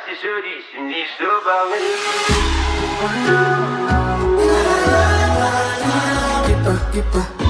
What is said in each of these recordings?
Hasi söyleyeyim şimdi işte ben. so gitme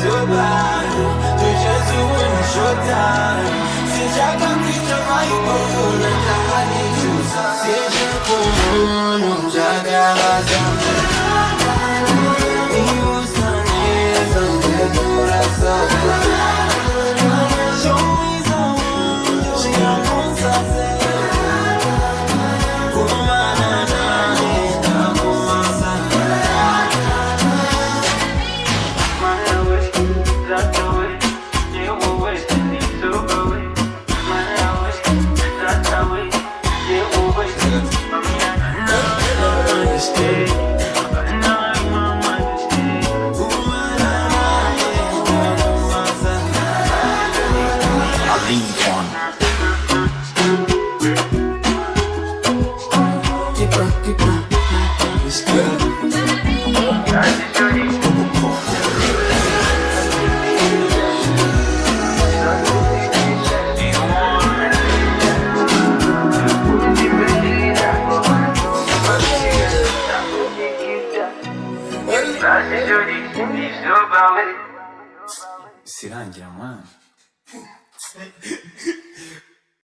survive You're just my your time sirangira mwana